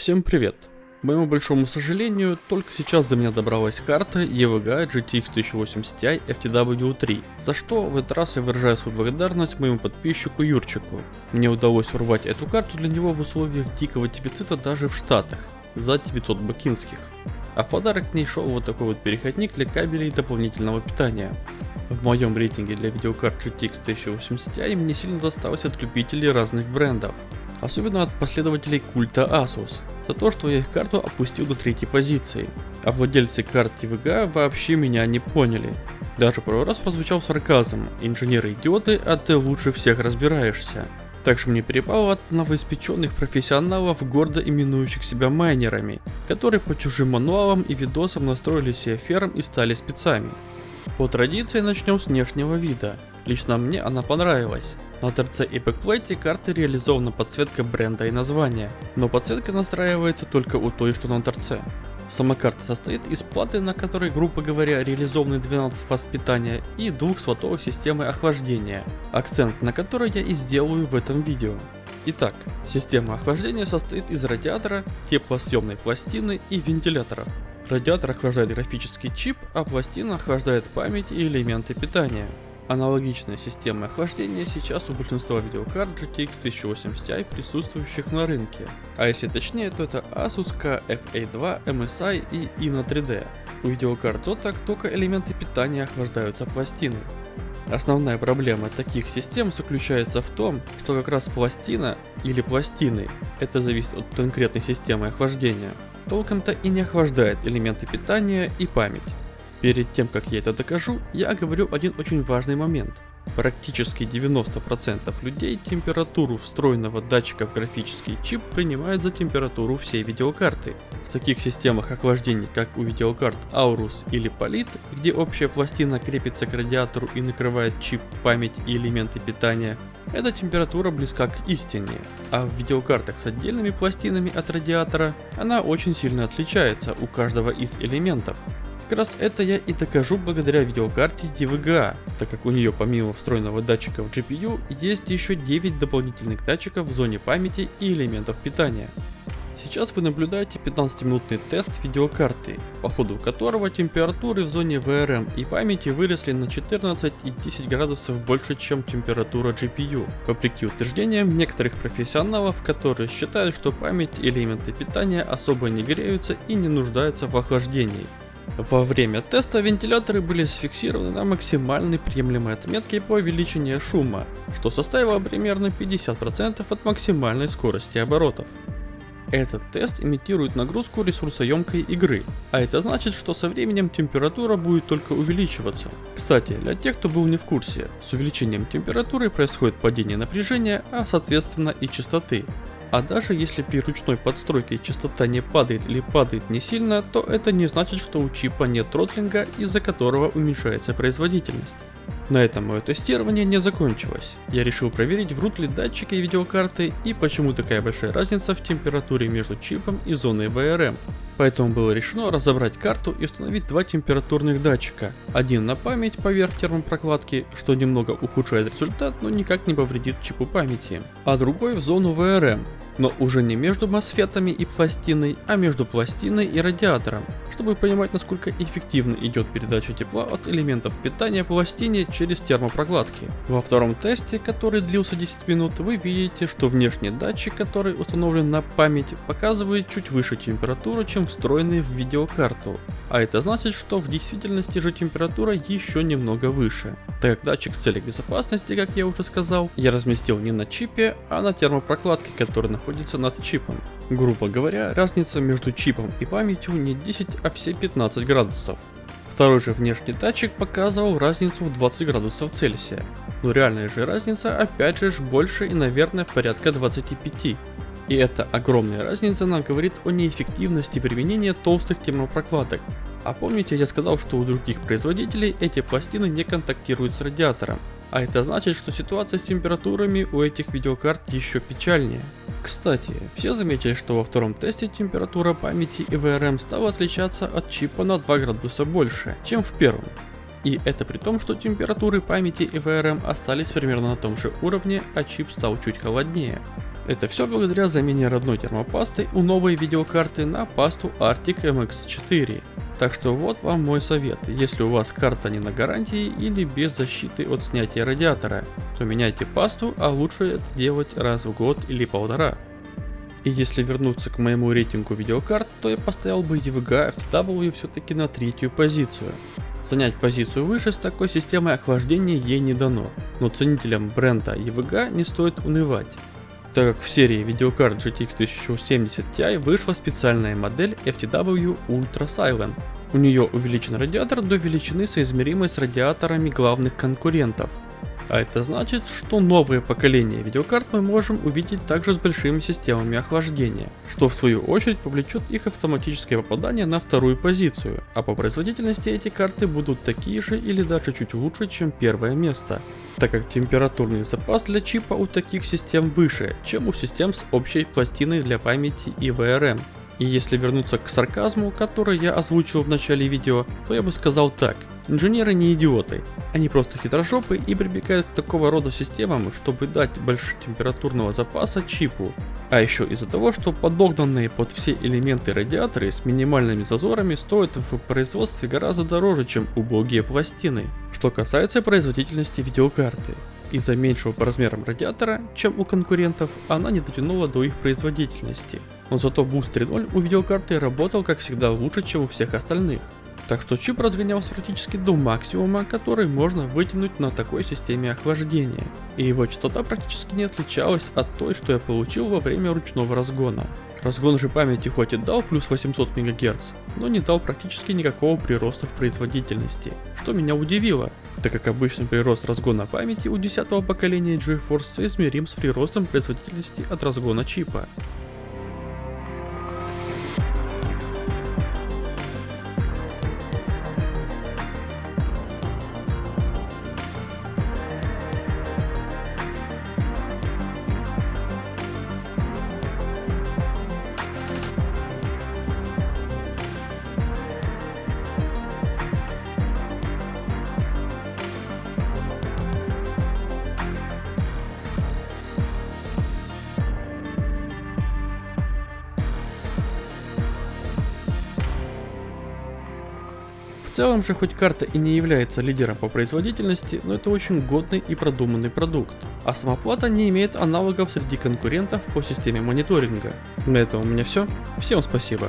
Всем привет! К моему большому сожалению, только сейчас до меня добралась карта EVGA GTX 1080 Ti FTW3, за что в этот раз я выражаю свою благодарность моему подписчику Юрчику. Мне удалось урвать эту карту для него в условиях дикого дефицита даже в Штатах, за 900 бакинских. А в подарок к ней шел вот такой вот переходник для кабелей дополнительного питания. В моем рейтинге для видеокарт GTX 1080 Ti мне сильно досталось от любителей разных брендов. Особенно от последователей культа Asus, за то, что я их карту опустил до третьей позиции. А владельцы карт EVGA вообще меня не поняли. Даже пару раз прозвучал сарказм, инженеры идиоты, а ты лучше всех разбираешься. Так что мне перепало от новоиспеченных профессионалов, гордо именующих себя майнерами, которые по чужим мануалам и видосам настроили себе ферм и стали спецами. По традиции начнем с внешнего вида. Лично мне она понравилась. На торце и бэкплейте карты реализована подсветка бренда и названия, но подсветка настраивается только у той, что на торце. Сама карта состоит из платы, на которой, грубо говоря, реализованы 12 фаз питания и двух слотов системы охлаждения, акцент на которой я и сделаю в этом видео. Итак, система охлаждения состоит из радиатора, теплосъемной пластины и вентиляторов. Радиатор охлаждает графический чип, а пластина охлаждает память и элементы питания. Аналогичная система охлаждения сейчас у большинства видеокарт GTX 1080 Ti присутствующих на рынке. А если точнее, то это Asus KFA2, MSI и Ina 3D. У видеокарт Zotac только элементы питания охлаждаются пластиной. Основная проблема таких систем заключается в том, что как раз пластина или пластины, это зависит от конкретной системы охлаждения, толком-то и не охлаждает элементы питания и память. Перед тем, как я это докажу, я говорю один очень важный момент. Практически 90% людей температуру встроенного датчика в графический чип принимают за температуру всей видеокарты. В таких системах охлаждения, как у видеокарт Aorus или Polit, где общая пластина крепится к радиатору и накрывает чип, память и элементы питания, эта температура близка к истине, а в видеокартах с отдельными пластинами от радиатора она очень сильно отличается у каждого из элементов. Как раз это я и докажу благодаря видеокарте DVGA, так как у нее помимо встроенного датчика в GPU есть еще 9 дополнительных датчиков в зоне памяти и элементов питания. Сейчас вы наблюдаете 15-минутный тест видеокарты, по ходу которого температуры в зоне VRM и памяти выросли на 14 и 10 градусов больше, чем температура GPU, вопреки утверждениям некоторых профессионалов, которые считают, что память и элементы питания особо не греются и не нуждаются в охлаждении. Во время теста вентиляторы были сфиксированы на максимальной приемлемой отметке по величине шума, что составило примерно 50% от максимальной скорости оборотов. Этот тест имитирует нагрузку ресурсоемкой игры, а это значит, что со временем температура будет только увеличиваться. Кстати, для тех, кто был не в курсе, с увеличением температуры происходит падение напряжения, а соответственно и частоты. А даже если при ручной подстройке частота не падает или падает не сильно, то это не значит, что у чипа нет тротлинга, из-за которого уменьшается производительность. На этом мое тестирование не закончилось. Я решил проверить, врут ли датчики видеокарты и почему такая большая разница в температуре между чипом и зоной VRM. Поэтому было решено разобрать карту и установить два температурных датчика. Один на память поверх термопрокладки, что немного ухудшает результат, но никак не повредит чипу памяти. А другой в зону VRM, но уже не между мосфетами и пластиной, а между пластиной и радиатором, чтобы понимать насколько эффективно идет передача тепла от элементов питания пластине через термопрокладки. Во втором тесте, который длился 10 минут, вы видите, что внешний датчик, который установлен на память, показывает чуть выше температуру, чем встроенный в видеокарту. А это значит, что в действительности же температура еще немного выше. Так датчик в целях безопасности, как я уже сказал, я разместил не на чипе, а на термопрокладке, которая находится над чипом. Грубо говоря, разница между чипом и памятью не 10, а все 15 градусов. Второй же внешний датчик показывал разницу в 20 градусов Цельсия. Но реальная же разница опять же больше и наверное порядка 25. И эта огромная разница нам говорит о неэффективности применения толстых термопрокладок. А помните я сказал, что у других производителей эти пластины не контактируют с радиатором. А это значит, что ситуация с температурами у этих видеокарт еще печальнее. Кстати, все заметили, что во втором тесте температура памяти и VRM стала отличаться от чипа на 2 градуса больше, чем в первом. И это при том, что температуры памяти и VRM остались примерно на том же уровне, а чип стал чуть холоднее. Это все благодаря замене родной термопасты у новой видеокарты на пасту Arctic MX4. Так что вот вам мой совет, если у вас карта не на гарантии или без защиты от снятия радиатора, то меняйте пасту, а лучше это делать раз в год или полтора. И если вернуться к моему рейтингу видеокарт, то я поставил бы EVGA FTW все-таки на третью позицию. Занять позицию выше с такой системой охлаждения ей не дано, но ценителям бренда EVGA не стоит унывать так как в серии видеокарт GTX 1070 Ti вышла специальная модель FTW Ultra Silent. У нее увеличен радиатор до величины соизмеримой с радиаторами главных конкурентов, а это значит, что новое поколение видеокарт мы можем увидеть также с большими системами охлаждения, что в свою очередь повлечет их автоматическое попадание на вторую позицию, а по производительности эти карты будут такие же или даже чуть лучше, чем первое место, так как температурный запас для чипа у таких систем выше, чем у систем с общей пластиной для памяти и VRM. И если вернуться к сарказму, который я озвучил в начале видео, то я бы сказал так. Инженеры не идиоты, они просто хитрожопы и прибегают к такого рода системам, чтобы дать больше температурного запаса чипу. А еще из-за того, что подогнанные под все элементы радиаторы с минимальными зазорами стоят в производстве гораздо дороже, чем убогие пластины. Что касается производительности видеокарты. Из-за меньшего по размерам радиатора, чем у конкурентов, она не дотянула до их производительности. Но зато Boost 3.0 у видеокарты работал как всегда лучше, чем у всех остальных. Так что чип разгонялся практически до максимума, который можно вытянуть на такой системе охлаждения. И его частота практически не отличалась от той, что я получил во время ручного разгона. Разгон же памяти хоть и дал плюс 800 МГц, но не дал практически никакого прироста в производительности, что меня удивило, так как обычный прирост разгона памяти у 10 поколения GeForce соизмерим с приростом производительности от разгона чипа. Целом же хоть карта и не является лидером по производительности, но это очень годный и продуманный продукт. А сама плата не имеет аналогов среди конкурентов по системе мониторинга. На этом у меня все. Всем спасибо.